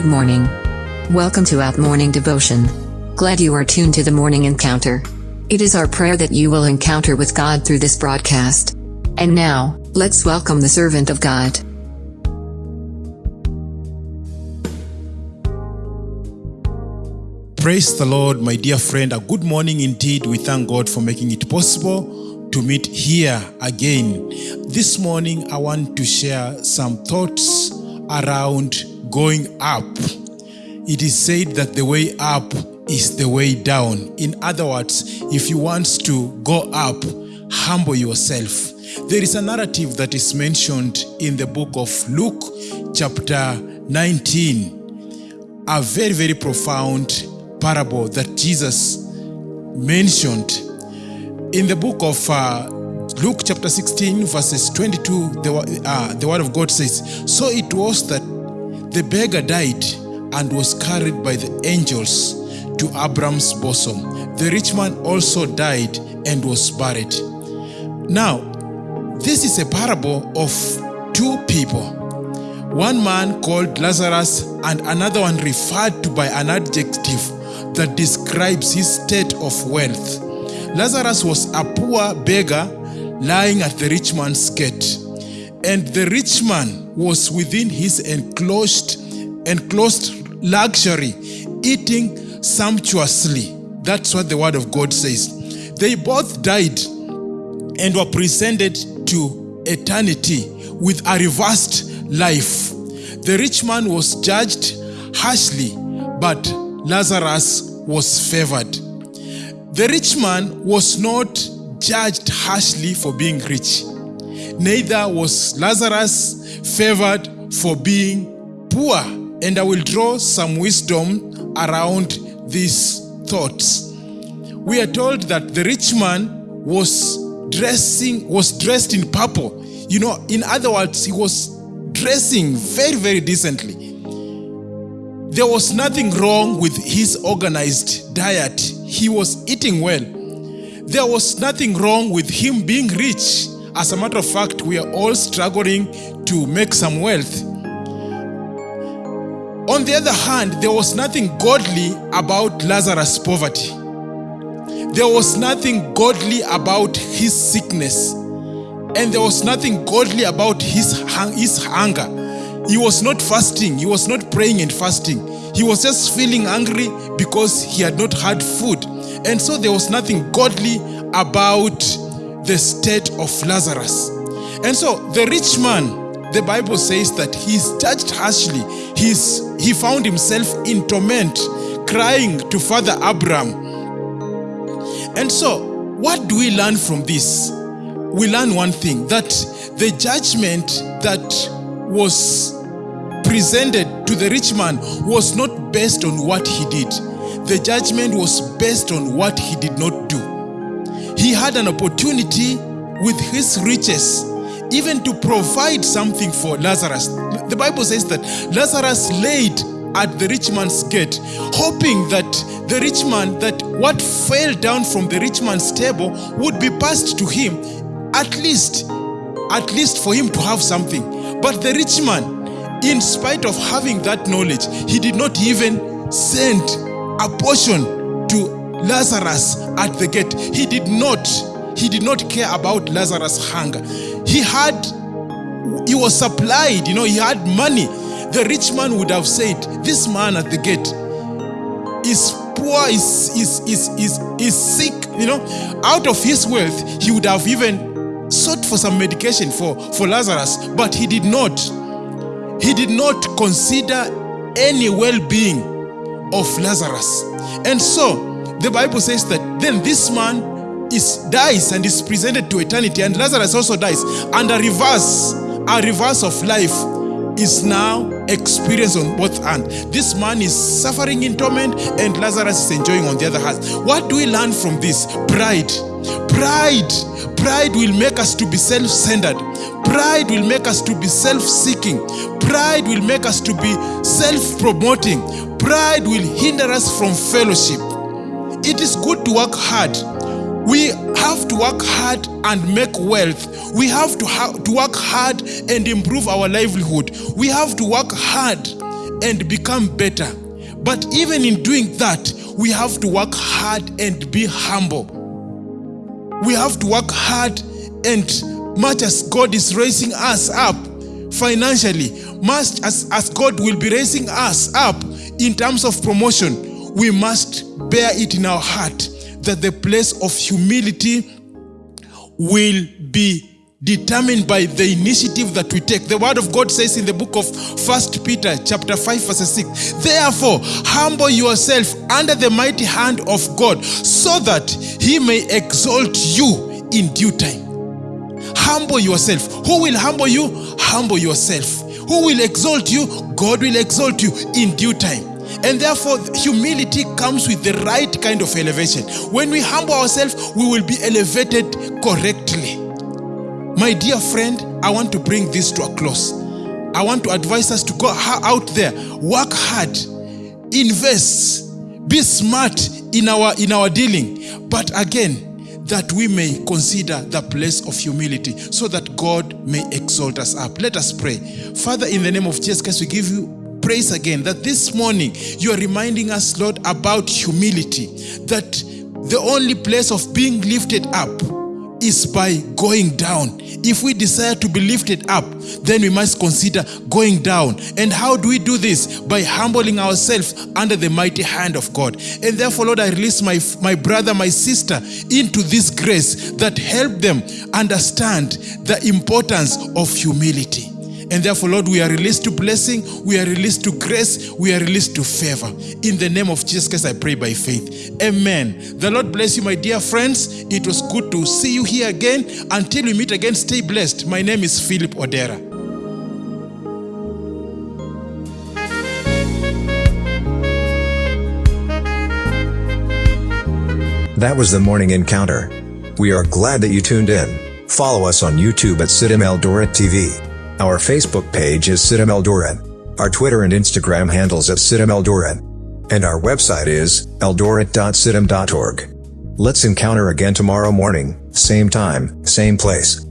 Good morning. Welcome to Out Morning Devotion. Glad you are tuned to the morning encounter. It is our prayer that you will encounter with God through this broadcast. And now, let's welcome the servant of God. Praise the Lord, my dear friend. A good morning indeed. We thank God for making it possible to meet here again. This morning, I want to share some thoughts around going up. It is said that the way up is the way down. In other words, if you want to go up, humble yourself. There is a narrative that is mentioned in the book of Luke, chapter 19, a very, very profound parable that Jesus mentioned. In the book of uh, Luke, chapter 16, verses 22, the, uh, the word of God says, So it was that the beggar died and was carried by the angels to Abraham's bosom. The rich man also died and was buried. Now, this is a parable of two people. One man called Lazarus and another one referred to by an adjective that describes his state of wealth. Lazarus was a poor beggar lying at the rich man's gate, and the rich man was within his enclosed, enclosed luxury, eating sumptuously. That's what the word of God says. They both died and were presented to eternity with a reversed life. The rich man was judged harshly, but Lazarus was favored. The rich man was not judged harshly for being rich. Neither was Lazarus favored for being poor. And I will draw some wisdom around these thoughts. We are told that the rich man was dressing was dressed in purple. You know, in other words, he was dressing very, very decently. There was nothing wrong with his organized diet. He was eating well. There was nothing wrong with him being rich. As a matter of fact, we are all struggling to make some wealth. On the other hand, there was nothing godly about Lazarus' poverty. There was nothing godly about his sickness. And there was nothing godly about his, his hunger. He was not fasting. He was not praying and fasting. He was just feeling hungry because he had not had food. And so there was nothing godly about the state of Lazarus. And so the rich man, the Bible says that he's judged harshly. He's, he found himself in torment, crying to Father Abraham. And so, what do we learn from this? We learn one thing that the judgment that was presented to the rich man was not based on what he did. The judgment was based on what he did not do. He had an opportunity with his riches even to provide something for Lazarus. The Bible says that Lazarus laid at the rich man's gate, hoping that the rich man, that what fell down from the rich man's table would be passed to him, at least, at least for him to have something. But the rich man, in spite of having that knowledge, he did not even send a portion to Lazarus at the gate. He did not, he did not care about Lazarus' hunger. He had, he was supplied, you know, he had money. The rich man would have said, this man at the gate is poor, is, is, is, is, is sick, you know. Out of his wealth, he would have even sought for some medication for, for Lazarus, but he did not. He did not consider any well-being of Lazarus. And so, the Bible says that then this man is dies and is presented to eternity, and Lazarus also dies. And a reverse, a reverse of life is now experienced on both hands. This man is suffering in torment, and Lazarus is enjoying on the other hand. What do we learn from this? Pride. Pride. Pride will make us to be self-centered. Pride will make us to be self-seeking. Pride will make us to be self-promoting. Pride will hinder us from fellowship. It is good to work hard. We have to work hard and make wealth. We have to, ha to work hard and improve our livelihood. We have to work hard and become better. But even in doing that, we have to work hard and be humble. We have to work hard and much as God is raising us up financially, much as, as God will be raising us up in terms of promotion, we must bear it in our heart that the place of humility will be determined by the initiative that we take. The word of God says in the book of First Peter chapter 5 verse 6, Therefore, humble yourself under the mighty hand of God so that he may exalt you in due time. Humble yourself. Who will humble you? Humble yourself. Who will exalt you? God will exalt you in due time. And therefore, humility comes with the right kind of elevation. When we humble ourselves, we will be elevated correctly. My dear friend, I want to bring this to a close. I want to advise us to go out there, work hard, invest, be smart in our in our dealing. But again, that we may consider the place of humility so that God may exalt us up. Let us pray. Father, in the name of Jesus Christ, we give you praise again that this morning you are reminding us, Lord, about humility, that the only place of being lifted up is by going down. If we desire to be lifted up, then we must consider going down. And how do we do this? By humbling ourselves under the mighty hand of God. And therefore, Lord, I release my, my brother, my sister into this grace that help them understand the importance of humility. And therefore, Lord, we are released to blessing, we are released to grace, we are released to favor. In the name of Jesus Christ, I pray by faith. Amen. The Lord bless you, my dear friends. It was good to see you here again. Until we meet again, stay blessed. My name is Philip Odera. That was the morning encounter. We are glad that you tuned in. Follow us on YouTube at CITAM Eldoret TV. Our Facebook page is Eldoret. Our Twitter and Instagram handles at Eldoret. And our website is eldoret.citam.org. Let's encounter again tomorrow morning, same time, same place.